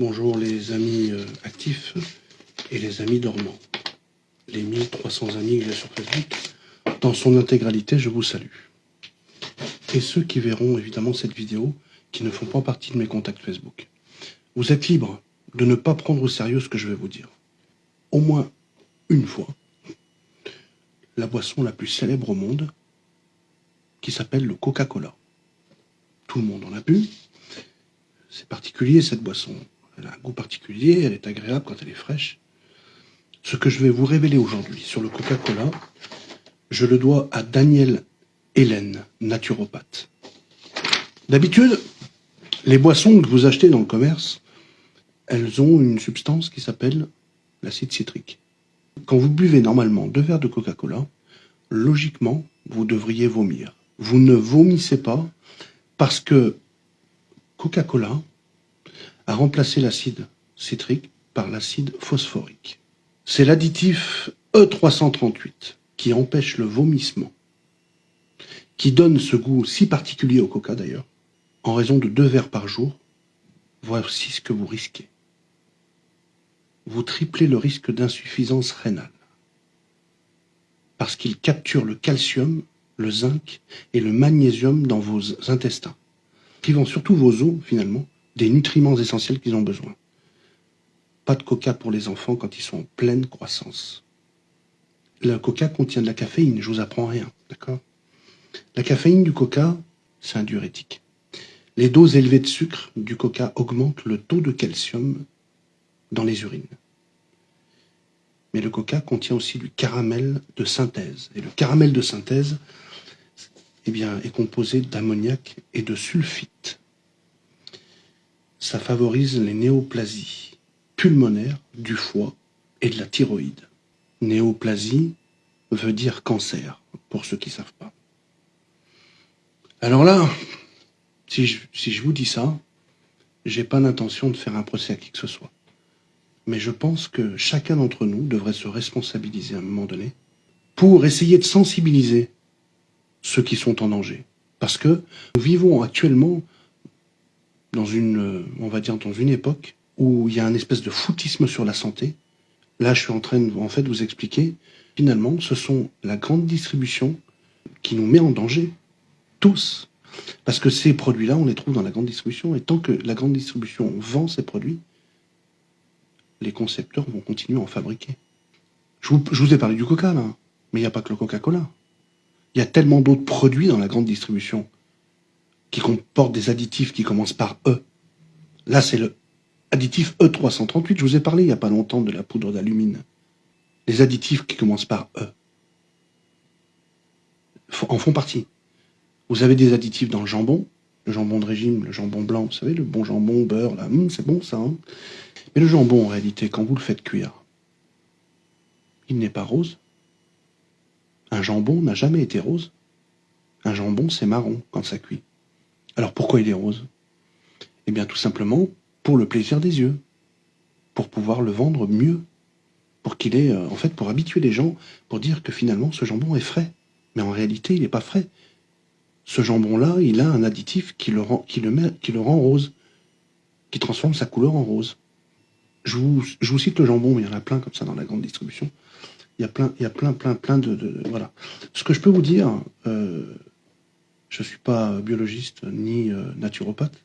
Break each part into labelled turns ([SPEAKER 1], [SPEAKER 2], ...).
[SPEAKER 1] Bonjour les amis euh, actifs et les amis dormants. Les 1300 amis que j'ai sur Facebook, dans son intégralité, je vous salue. Et ceux qui verront évidemment cette vidéo, qui ne font pas partie de mes contacts Facebook. Vous êtes libres de ne pas prendre au sérieux ce que je vais vous dire. Au moins une fois, la boisson la plus célèbre au monde, qui s'appelle le Coca-Cola. Tout le monde en a bu. C'est particulier cette boisson. Elle a un goût particulier, elle est agréable quand elle est fraîche. Ce que je vais vous révéler aujourd'hui sur le Coca-Cola, je le dois à Daniel Hélène, naturopathe. D'habitude, les boissons que vous achetez dans le commerce, elles ont une substance qui s'appelle l'acide citrique. Quand vous buvez normalement deux verres de Coca-Cola, logiquement, vous devriez vomir. Vous ne vomissez pas parce que Coca-Cola a remplacé l'acide citrique par l'acide phosphorique. C'est l'additif E338 qui empêche le vomissement, qui donne ce goût si particulier au coca d'ailleurs, en raison de deux verres par jour, voici ce que vous risquez. Vous triplez le risque d'insuffisance rénale, parce qu'il capture le calcium, le zinc et le magnésium dans vos intestins, privant surtout vos os, finalement, des nutriments essentiels qu'ils ont besoin. Pas de coca pour les enfants quand ils sont en pleine croissance. Le coca contient de la caféine, je vous apprends rien, d'accord? La caféine du coca, c'est un diurétique. Les doses élevées de sucre du coca augmentent le taux de calcium dans les urines. Mais le coca contient aussi du caramel de synthèse. Et le caramel de synthèse eh bien, est composé d'ammoniac et de sulfite ça favorise les néoplasies pulmonaires du foie et de la thyroïde. Néoplasie veut dire cancer, pour ceux qui ne savent pas. Alors là, si je, vous dis ça, j'ai pas l'intention de faire un procès à qui que ce soit. Mais je pense que chacun d'entre nous devrait se responsabiliser à un moment donné pour essayer de sensibiliser ceux qui sont en danger. Parce que nous vivons actuellement dans une, euh, on va dire, dans une époque où il y a un espèce de foutisme sur la santé. Là, je suis en train de, en fait, vous expliquer. Finalement, ce sont la grande distribution qui nous met en danger. Tous. Parce que ces produits-là, on les trouve dans la grande distribution. Et tant que la grande distribution vend ces produits, les concepteurs vont continuer à en fabriquer. Je vous, je vous ai parlé du coca, là. Mais il n'y a pas que le Coca-Cola. Il y a tellement d'autres produits dans la grande distribution qui comporte des additifs qui commencent par E. Là, c'est le additif E338. Je vous ai parlé il n'y a pas longtemps de la poudre d'alumine. Les additifs qui commencent par E en font partie. Vous avez des additifs dans le jambon, le jambon de régime, le jambon blanc, vous savez, le bon jambon, beurre, là, hum, c'est bon ça. Hein Mais le jambon, en réalité, quand vous le faites cuire, il n'est pas rose. Un jambon n'a jamais été rose. Un jambon, c'est marron quand ça cuit. Alors pourquoi il est rose? Eh bien tout simplement pour le plaisir des yeux, pour pouvoir le vendre mieux, pour qu'il ait, euh, en fait, pour habituer les gens, pour dire que finalement ce jambon est frais. Mais en réalité, il n'est pas frais. Ce jambon-là, il a un additif qui le, rend, qui, le met, qui le rend rose, qui transforme sa couleur en rose. Je vous, je vous cite le jambon, mais il y en a plein comme ça dans la grande distribution. Il y a plein, il y a plein, plein, plein de, voilà. Ce que je peux vous dire, euh, je ne suis pas biologiste ni euh, naturopathe.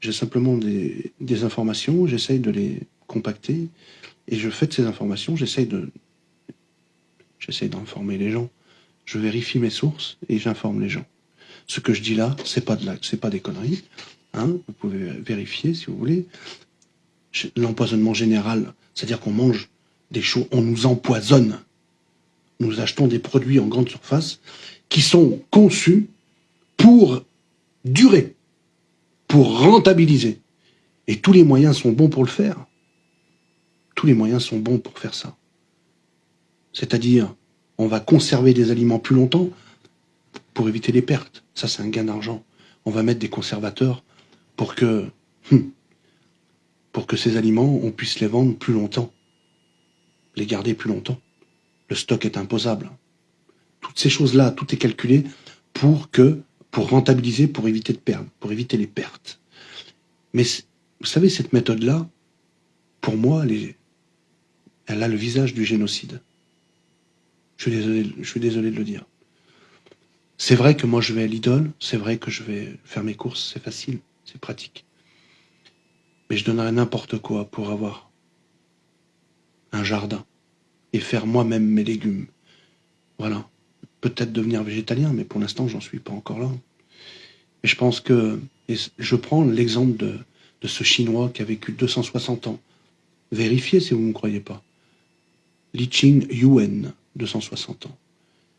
[SPEAKER 1] J'ai simplement des, informations, j'essaye de les compacter, et je fais de ces informations, j'essaye d'informer les gens. Je vérifie mes sources et j'informe les gens. Ce que je dis là, c'est pas de pas des conneries. Hein, vous pouvez vérifier si vous voulez. L'empoisonnement général, c'est-à-dire qu'on mange des choses, on nous empoisonne. Nous achetons des produits en grande surface qui sont conçus pour durer, pour rentabiliser. Et tous les moyens sont bons pour le faire. Tous les moyens sont bons pour faire ça. C'est-à-dire, on va conserver des aliments plus longtemps pour éviter les pertes. Ça, c'est un gain d'argent. On va mettre des conservateurs pour que, hum, pour que ces aliments, on puisse les vendre plus longtemps, les garder plus longtemps. Le stock est imposable. Toutes ces choses-là, tout est calculé pour que pour rentabiliser, pour éviter de perdre, pour éviter les pertes. Mais vous savez, cette méthode-là, pour moi, elle, a le visage du génocide. Je suis désolé, je suis désolé de le dire. C'est vrai que moi je vais à l'idole, c'est vrai que je vais faire mes courses, c'est facile, c'est pratique. Mais je donnerais n'importe quoi pour avoir un jardin et faire moi-même mes légumes. Voilà. Peut-être devenir végétalien, mais pour l'instant, j'en suis pas encore là. Et je pense que, je prends l'exemple de, de ce Chinois qui a vécu 260 ans. Vérifiez si vous ne me croyez pas. Li Ching Yuan, 260 ans.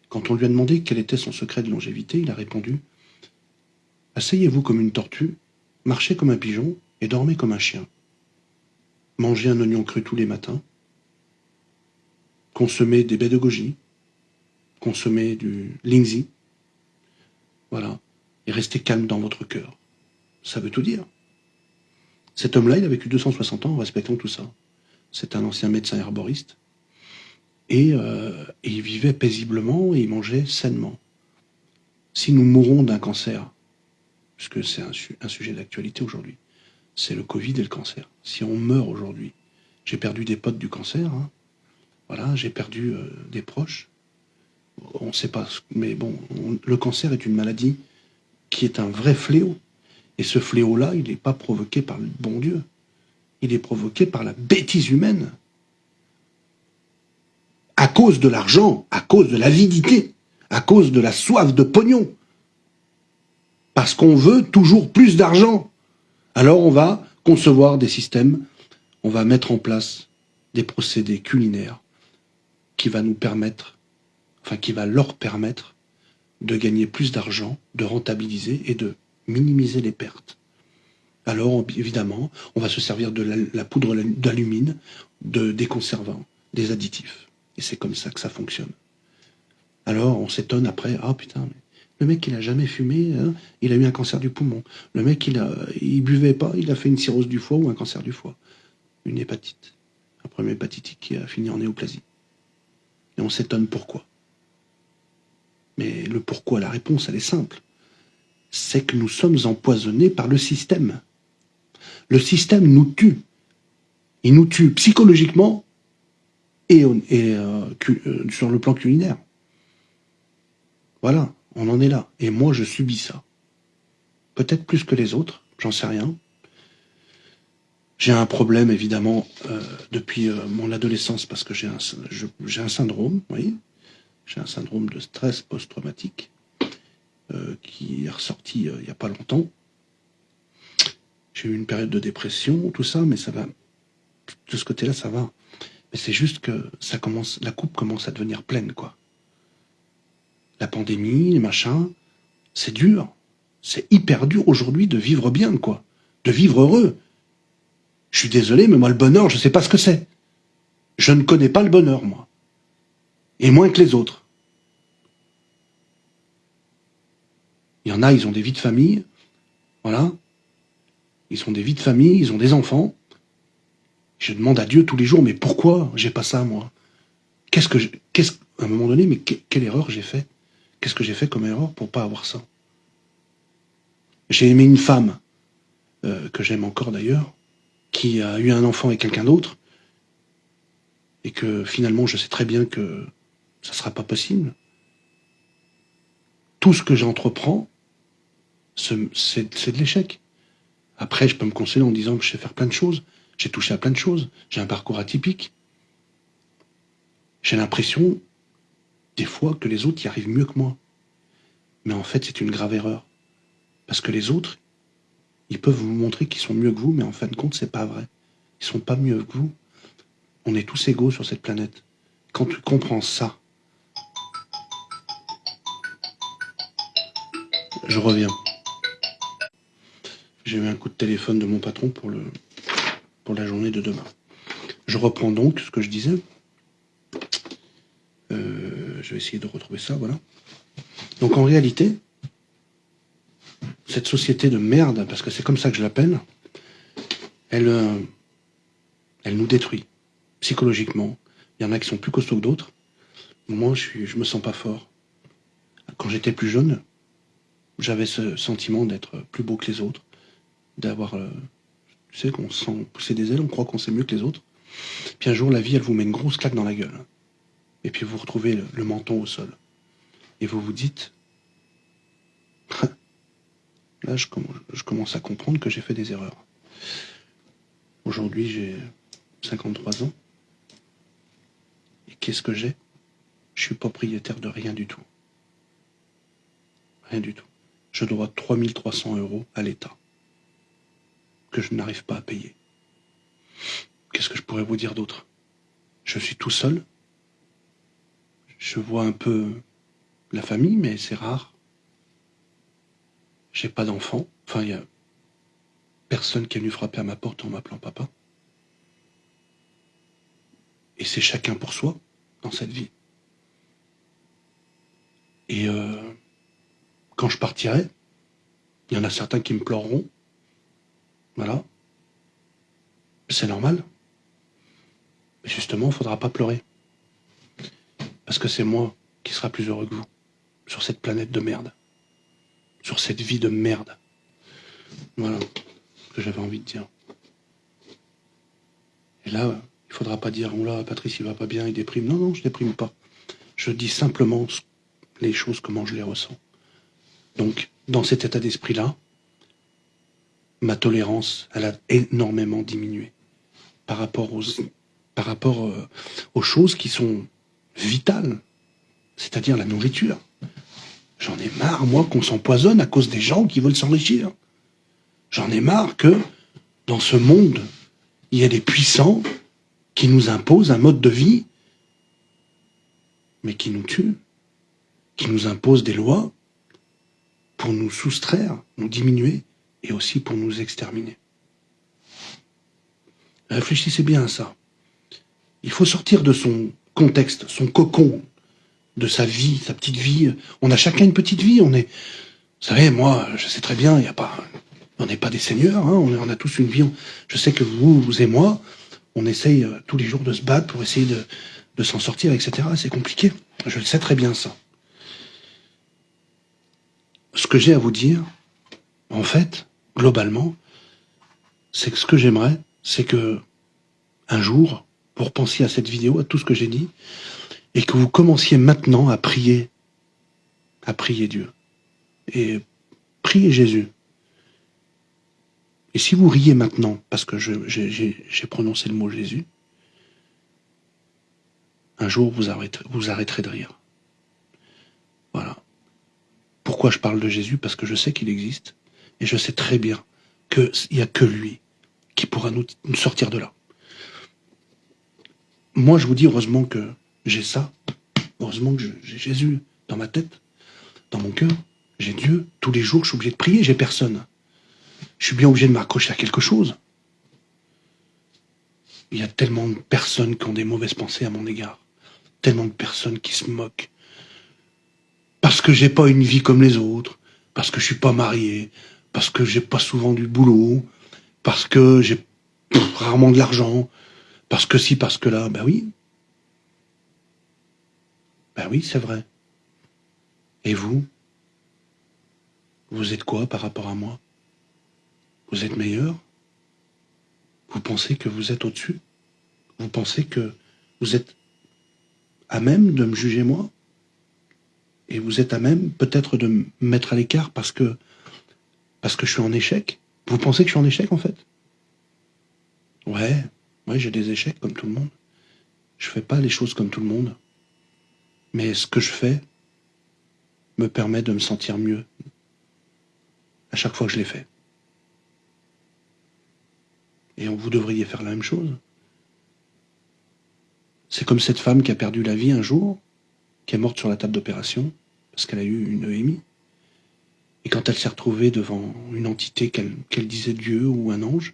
[SPEAKER 1] Quand on lui a demandé quel était son secret de longévité, il a répondu Asseyez-vous comme une tortue, marchez comme un pigeon et dormez comme un chien. Mangez un oignon cru tous les matins, consommez des baies de goji, consommez du lingzi, voilà, et restez calme dans votre cœur. Ça veut tout dire. Cet homme-là, il a vécu 260 ans en respectant tout ça. C'est un ancien médecin herboriste. Euh, et, il vivait paisiblement et il mangeait sainement. Si nous mourons d'un cancer, puisque c'est un, sujet d'actualité aujourd'hui, c'est le Covid et le cancer. Si on meurt aujourd'hui, j'ai perdu des potes du cancer, hein. voilà, j'ai perdu euh, des proches, on ne sait pas, mais bon, le cancer est une maladie qui est un vrai fléau. Et ce fléau-là, il n'est pas provoqué par le bon Dieu. Il est provoqué par la bêtise humaine. À cause de l'argent, à cause de l'avidité, à cause de la soif de pognon. Parce qu'on veut toujours plus d'argent. Alors on va concevoir des systèmes, on va mettre en place des procédés culinaires qui va nous permettre, enfin qui va leur permettre de gagner plus d'argent, de rentabiliser et de minimiser les pertes. Alors, évidemment, on va se servir de la, poudre d'alumine, de, des conservants, des additifs. Et c'est comme ça que ça fonctionne. Alors, on s'étonne après, ah putain, le mec, il a jamais fumé, hein, il a eu un cancer du poumon. Le mec, il a, il buvait pas, il a fait une cirrhose du foie ou un cancer du foie. Une hépatite. Un problème hépatitique qui a fini en néoplasie. Et on s'étonne pourquoi. Mais le pourquoi, la réponse, elle est simple c'est que nous sommes empoisonnés par le système. Le système nous tue. Il nous tue psychologiquement et, euh, euh, sur le plan culinaire. Voilà, on en est là. Et moi, je subis ça. Peut-être plus que les autres, j'en sais rien. J'ai un problème, évidemment, euh, depuis mon adolescence, parce que j'ai un, un syndrome. J'ai un syndrome de stress post-traumatique. Euh, qui est ressorti euh, il n'y a pas longtemps. J'ai eu une période de dépression, tout ça, mais ça va. De ce côté-là, ça va. Mais c'est juste que ça commence, la coupe commence à devenir pleine, quoi. La pandémie, les machins, c'est dur. C'est hyper dur aujourd'hui de vivre bien, quoi. De vivre heureux. Je suis désolé, mais moi, le bonheur, je ne sais pas ce que c'est. Je ne connais pas le bonheur, moi. Et moins que les autres. Il y en a, ils ont des vies de famille. Voilà. Ils ont des vies de famille, ils ont des enfants. Je demande à Dieu tous les jours, mais pourquoi j'ai pas ça, moi? Qu'est-ce que, qu'est-ce, à un moment donné, mais quelle erreur j'ai fait? Qu'est-ce que j'ai fait comme erreur pour pas avoir ça? J'ai aimé une femme, euh, que j'aime encore d'ailleurs, qui a eu un enfant avec quelqu'un d'autre, et que finalement, je sais très bien que ça sera pas possible. Tout ce que j'entreprends, c'est de l'échec. Après, je peux me consoler en disant que je sais faire plein de choses. J'ai touché à plein de choses. J'ai un parcours atypique. J'ai l'impression, des fois, que les autres y arrivent mieux que moi. Mais en fait, c'est une grave erreur. Parce que les autres, ils peuvent vous montrer qu'ils sont mieux que vous, mais en fin de compte, c'est pas vrai. Ils sont pas mieux que vous. On est tous égaux sur cette planète. Quand tu comprends ça, je reviens. J'ai eu un coup de téléphone de mon patron pour, le, pour la journée de demain. Je reprends donc ce que je disais. Euh, je vais essayer de retrouver ça, voilà. Donc en réalité, cette société de merde, parce que c'est comme ça que je l'appelle, elle, euh, elle nous détruit psychologiquement. Il y en a qui sont plus costauds que d'autres. Moi, je, suis, je me sens pas fort. Quand j'étais plus jeune, j'avais ce sentiment d'être plus beau que les autres d'avoir, euh, Tu sais qu'on sent pousser des ailes, on croit qu'on sait mieux que les autres. Puis un jour, la vie, elle vous met une grosse claque dans la gueule. Et puis vous retrouvez le, menton au sol. Et vous vous dites, là, je, je commence à comprendre que j'ai fait des erreurs. Aujourd'hui, j'ai 53 ans. Et qu'est-ce que j'ai? Je suis propriétaire de rien du tout. Rien du tout. Je dois 3300 euros à l'État que je n'arrive pas à payer. Qu'est-ce que je pourrais vous dire d'autre? Je suis tout seul. Je vois un peu la famille, mais c'est rare. J'ai pas d'enfant. Enfin, il y a personne qui est venu frapper à ma porte en m'appelant papa. Et c'est chacun pour soi dans cette vie. Et euh, je partirai, il y en a certains qui me pleureront. Voilà. C'est normal. Mais justement, il ne faudra pas pleurer. Parce que c'est moi qui sera plus heureux que vous. Sur cette planète de merde. Sur cette vie de merde. Voilà ce que j'avais envie de dire. Et là, il faudra pas dire, là, Patrice, il va pas bien, il déprime. Non, non, je déprime pas. Je dis simplement les choses comment je les ressens. Donc, dans cet état d'esprit-là, ma tolérance, elle a énormément diminué par rapport euh, aux choses qui sont vitales, c'est-à-dire la nourriture. J'en ai marre, moi, qu'on s'empoisonne à cause des gens qui veulent s'enrichir. J'en ai marre que, dans ce monde, il y a des puissants qui nous impose un mode de vie, mais qui nous tue, qui nous impose des lois pour nous soustraire, nous diminuer et aussi pour nous exterminer. Réfléchissez bien à ça. Il faut sortir de son contexte, son cocon, de sa vie, sa petite vie. On a chacun une petite vie. On est, vous savez, moi, je sais très bien, il n'y a pas, on n'est pas des seigneurs. Hein, on, a tous une vie. Je sais que vous, et moi, on essaye euh, tous les jours de se battre pour essayer de, s'en sortir, etc. C'est compliqué. Je le sais très bien ça. Ce que j'ai à vous dire, en fait, globalement, c'est que ce que j'aimerais, c'est que un jour, vous repensiez à cette vidéo, à tout ce que j'ai dit, et que vous commenciez maintenant à prier, à prier Dieu. Et prier Jésus. Et si vous riez maintenant, parce que j'ai prononcé le mot Jésus, un jour vous arrêterez, vous arrêterez de rire. Pourquoi je parle de Jésus Parce que je sais qu'il existe, et je sais très bien qu'il n'y a que lui qui pourra nous, nous sortir de là. Moi, je vous dis heureusement que j'ai ça, heureusement que j'ai Jésus dans ma tête, dans mon cœur, j'ai Dieu, tous les jours je suis obligé de prier, j'ai personne je suis bien obligé de m'accrocher à quelque chose. Il y a tellement de personnes qui ont des mauvaises pensées à mon égard. Tellement de personnes qui se moquent. Parce que j'ai pas une vie comme les autres. Parce que je suis pas marié. Parce que j'ai pas souvent du boulot. Parce que j'ai rarement de l'argent. Parce que si, parce que là, ben oui. Ben oui, c'est vrai. Et vous? Vous êtes quoi par rapport à moi? Vous êtes meilleur? Vous pensez que vous êtes au-dessus? Vous pensez que vous êtes à même de me juger moi? Et vous êtes à même peut-être de me mettre à l'écart parce que, parce que je suis en échec? Vous pensez que je suis en échec en fait? Ouais, ouais, j'ai des échecs comme tout le monde. Je fais pas les choses comme tout le monde. Mais ce que je fais me permet de me sentir mieux à chaque fois que je l'ai fait. Et vous devriez faire la même chose. C'est comme cette femme qui a perdu la vie un jour, qui est morte sur la table d'opération, parce qu'elle a eu une EMI. Et quand elle s'est retrouvée devant une entité qu'elle disait Dieu ou un ange,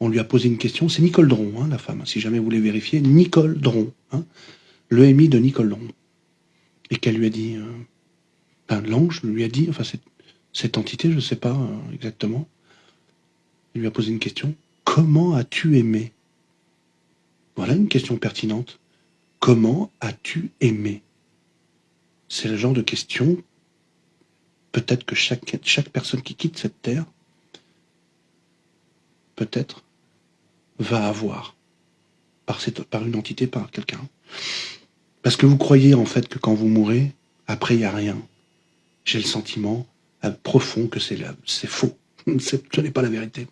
[SPEAKER 1] on lui a posé une question. C'est Nicole Dron, hein, la femme, si jamais vous voulez vérifier. Nicole Dron, hein, l'EMI de Nicole Dron. Et qu'elle lui a dit, euh, l'ange lui a dit, enfin cette, cette entité, je ne sais pas euh, exactement, il lui a posé une question. Comment as-tu aimé? Voilà une question pertinente. Comment as-tu aimé? C'est le genre de question, peut-être que chaque, personne qui quitte cette terre, peut-être, va avoir par une entité, par quelqu'un. Parce que vous croyez en fait que quand vous mourrez, après il n'y a rien. J'ai le sentiment euh, profond que c'est faux. Ce n'est pas la vérité.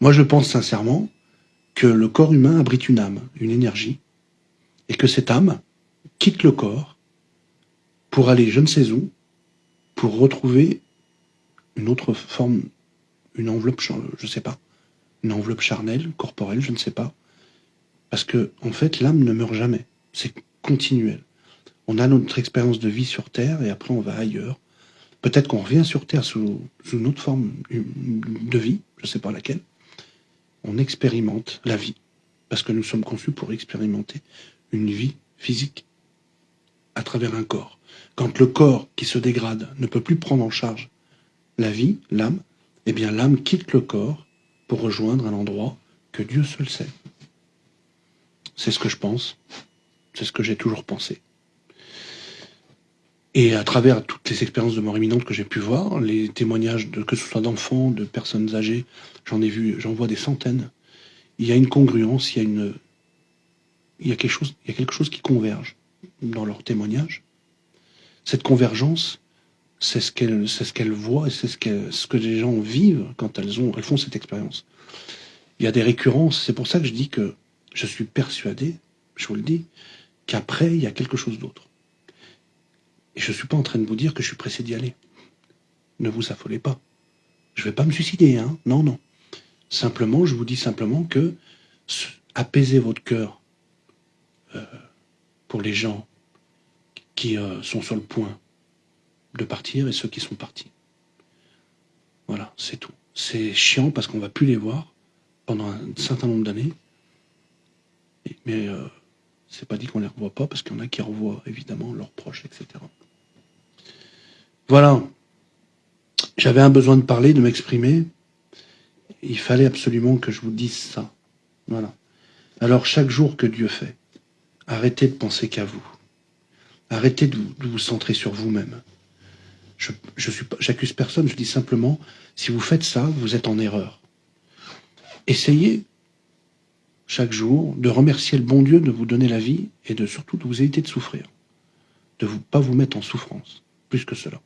[SPEAKER 1] Moi je pense sincèrement que le corps humain abrite une âme, une énergie, et que cette âme quitte le corps pour aller je ne sais où, pour retrouver une autre forme, une enveloppe, je ne sais pas, une enveloppe charnelle, corporelle, je ne sais pas. Parce que, en fait, l'âme ne meurt jamais. C'est continuel. On a notre expérience de vie sur Terre et après on va ailleurs. Peut-être qu'on revient sur Terre sous, sous une autre forme de vie, je ne sais pas laquelle. On expérimente la vie. Parce que nous sommes conçus pour expérimenter une vie physique à travers un corps. Quand le corps qui se dégrade ne peut plus prendre en charge la vie, l'âme, eh bien l'âme quitte le corps pour rejoindre un endroit que Dieu seul sait. C'est ce que je pense, c'est ce que j'ai toujours pensé. Et à travers toutes les expériences de mort imminente que j'ai pu voir, les témoignages de que ce soit d'enfants, de personnes âgées, j'en ai vu, j'en vois des centaines. Il y a une congruence, il y a une, il y a quelque chose, il y a quelque chose qui converge dans leurs témoignages. Cette convergence, c'est ce qu'elles ce et c'est ce, ce que les gens vivent quand elles, ont, elles font cette expérience. Il y a des récurrences, c'est pour ça que je dis que je suis persuadé, je vous le dis, qu'après, il y a quelque chose d'autre. Et je ne suis pas en train de vous dire que je suis pressé d'y aller. Ne vous affolez pas. Je ne vais pas me suicider, hein Non, non. Simplement, je vous dis simplement que apaiser votre cœur euh, pour les gens qui euh, sont sur le point de partir et ceux qui sont partis. Voilà, c'est tout. C'est chiant parce qu'on va plus les voir pendant un certain nombre d'années. Mais euh, c'est pas dit qu'on les revoit pas parce qu'il y en a qui revoient évidemment leurs proches, etc. Voilà. J'avais un besoin de parler, de m'exprimer. Il fallait absolument que je vous dise ça. Voilà. Alors chaque jour que Dieu fait, arrêtez de penser qu'à vous. Arrêtez de vous, centrer sur vous-même. Je, je suis, j'accuse personne, je dis simplement, si vous faites ça, vous êtes en erreur. Essayez chaque jour de remercier le bon Dieu de vous donner la vie et de surtout de vous éviter de souffrir, de ne pas vous mettre en souffrance, plus que cela.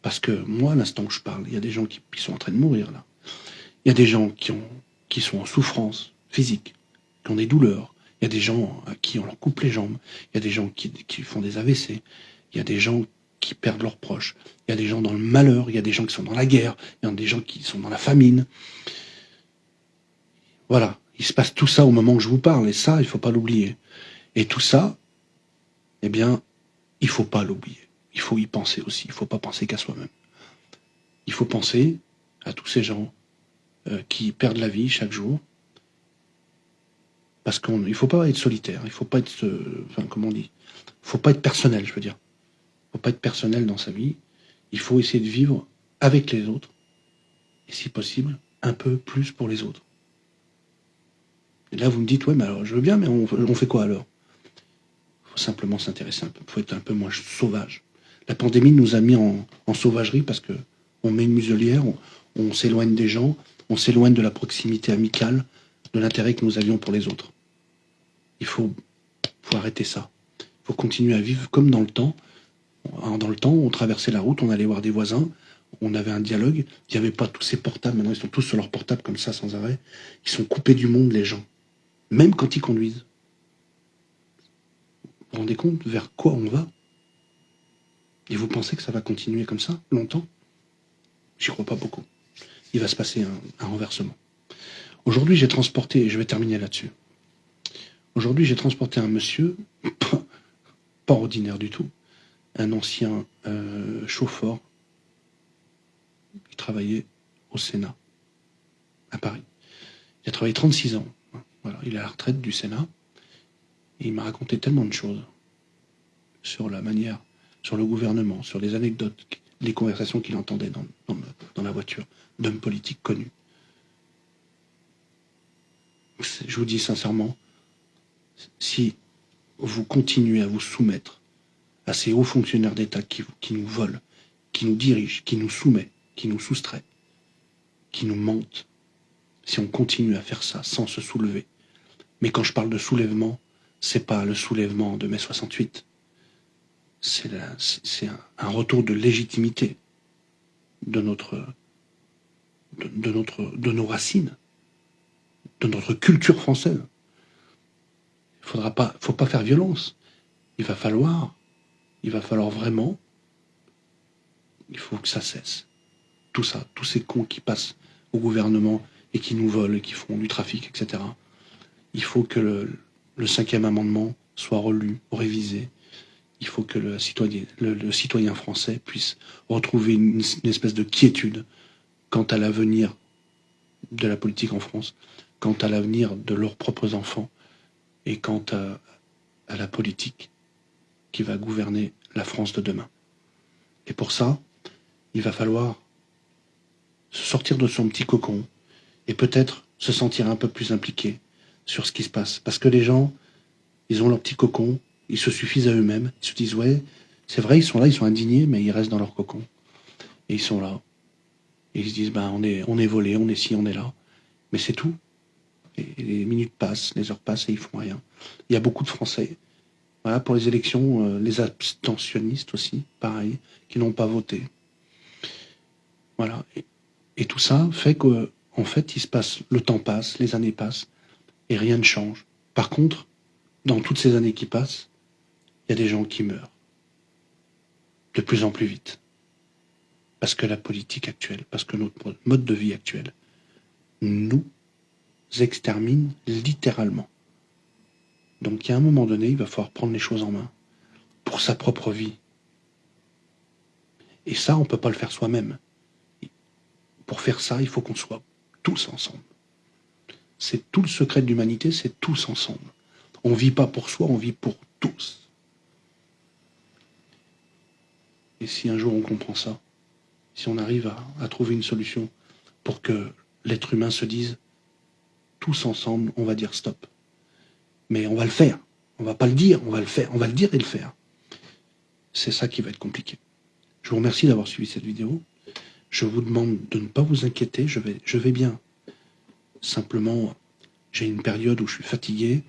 [SPEAKER 1] Parce que moi, à l'instant où je parle, il y a des gens qui, sont en train de mourir là. Il y a des gens qui, qui sont en souffrance physique, qui ont des douleurs, il y a des gens à qui on leur coupe les jambes. Il y a des gens qui, font des AVC. Il y a des gens qui perdent leurs proches. Il y a des gens dans le malheur. Il y a des gens qui sont dans la guerre. Il y a des gens qui sont dans la famine. Voilà. Il se passe tout ça au moment où je vous parle. Et ça, il ne faut pas l'oublier. Et tout ça, eh bien, il ne faut pas l'oublier. Il faut y penser aussi. Il ne faut pas penser qu'à soi-même. Il faut penser à tous ces gens euh, qui perdent la vie chaque jour, parce qu'il ne faut pas être solitaire, il ne faut pas être, euh, enfin, comment on dit, faut pas être personnel, je veux dire. Il faut pas être personnel dans sa vie. Il faut essayer de vivre avec les autres, et si possible, un peu plus pour les autres. Et là, vous me dites, ouais, mais alors, je veux bien, mais on, fait quoi alors? Il faut simplement s'intéresser un peu, il faut être un peu moins sauvage. La pandémie nous a mis en, sauvagerie parce que on met une muselière, on s'éloigne des gens, on s'éloigne de la proximité amicale, de l'intérêt que nous avions pour les autres. Il faut, arrêter ça. Il faut continuer à vivre comme dans le temps. Dans le temps, on traversait la route, on allait voir des voisins, on avait un dialogue. Il n'y avait pas tous ces portables. Maintenant, ils sont tous sur leur portable comme ça, sans arrêt. Ils sont coupés du monde, les gens. Même quand ils conduisent. Vous vous rendez compte vers quoi on va? Et vous pensez que ça va continuer comme ça, longtemps? J'y crois pas beaucoup. Il va se passer un renversement. Aujourd'hui, j'ai transporté, et je vais terminer là-dessus. Aujourd'hui, j'ai transporté un monsieur, pas, ordinaire du tout, un ancien euh, chauffeur qui travaillait au Sénat, à Paris. Il a travaillé 36 ans. Voilà, il est à la retraite du Sénat. Et il m'a raconté tellement de choses sur la manière, sur le gouvernement, sur les anecdotes, les conversations qu'il entendait dans, dans la voiture d'hommes politiques connus. Je vous dis sincèrement, si vous continuez à vous soumettre à ces hauts fonctionnaires d'État qui, nous volent, qui nous dirigent, qui nous soumettent, qui nous soustraient, qui nous mentent, si on continue à faire ça sans se soulever. Mais quand je parle de soulèvement, c'est pas le soulèvement de mai 68. C'est un, retour de légitimité de notre, de, notre, de nos racines, de notre culture française. Il faudra pas, faut pas faire violence. Il va falloir, il va falloir vraiment, il faut que ça cesse. Tout ça, tous ces cons qui passent au gouvernement et qui nous volent et qui font du trafic, etc. Il faut que le, cinquième amendement soit relu, révisé. Il faut que le, citoyen français puisse retrouver une, espèce de quiétude quant à l'avenir de la politique en France, quant à l'avenir de leurs propres enfants et quant à, la politique qui va gouverner la France de demain. Et pour ça, il va falloir se sortir de son petit cocon, et peut-être se sentir un peu plus impliqué sur ce qui se passe. Parce que les gens, ils ont leur petit cocon, ils se suffisent à eux-mêmes, ils se disent, ouais, c'est vrai, ils sont là, ils sont indignés, mais ils restent dans leur cocon. Et ils sont là. Et ils se disent, ben, on est, on est volé, on est ci, on est là. Mais c'est tout. Les minutes passent, les heures passent et ils font rien. Il y a beaucoup de Français. Voilà, pour les élections, euh, les abstentionnistes aussi, pareil, qui n'ont pas voté. Voilà. Et, et tout ça fait que en fait, il se passe, le temps passe, les années passent, et rien ne change. Par contre, dans toutes ces années qui passent, il y a des gens qui meurent. De plus en plus vite. Parce que la politique actuelle, parce que notre mode de vie actuel, nous extermine littéralement. Donc il y a un moment donné, il va falloir prendre les choses en main pour sa propre vie. Et ça, on ne peut pas le faire soi-même. Pour faire ça, il faut qu'on soit tous ensemble. C'est tout le secret de l'humanité, c'est tous ensemble. On ne vit pas pour soi, on vit pour tous. Et si un jour on comprend ça, si on arrive à, trouver une solution pour que l'être humain se dise, tous ensemble, on va dire stop. Mais on va le faire. On va pas le dire, on va le faire. On va le dire et le faire. C'est ça qui va être compliqué. Je vous remercie d'avoir suivi cette vidéo. Je vous demande de ne pas vous inquiéter, je vais, bien. Simplement, j'ai une période où je suis fatigué,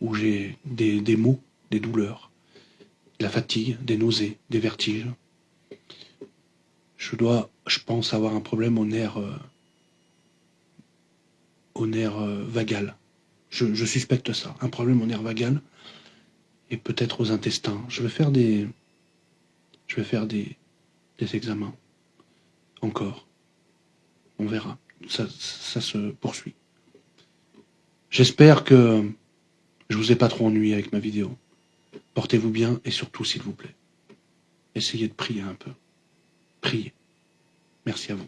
[SPEAKER 1] où j'ai des, des maux, des douleurs, de la fatigue, des nausées, des vertiges. Je dois, je pense, avoir un problème au nerf, euh, au nerf euh, vagal. Je, suspecte ça, un problème au nerf vagal et peut-être aux intestins. Je vais faire des, je vais faire des, des examens encore. On verra. Ça, ça se poursuit. J'espère que je vous ai pas trop ennuyé avec ma vidéo. Portez-vous bien et surtout, s'il vous plaît, essayez de prier un peu. Priez. Merci à vous.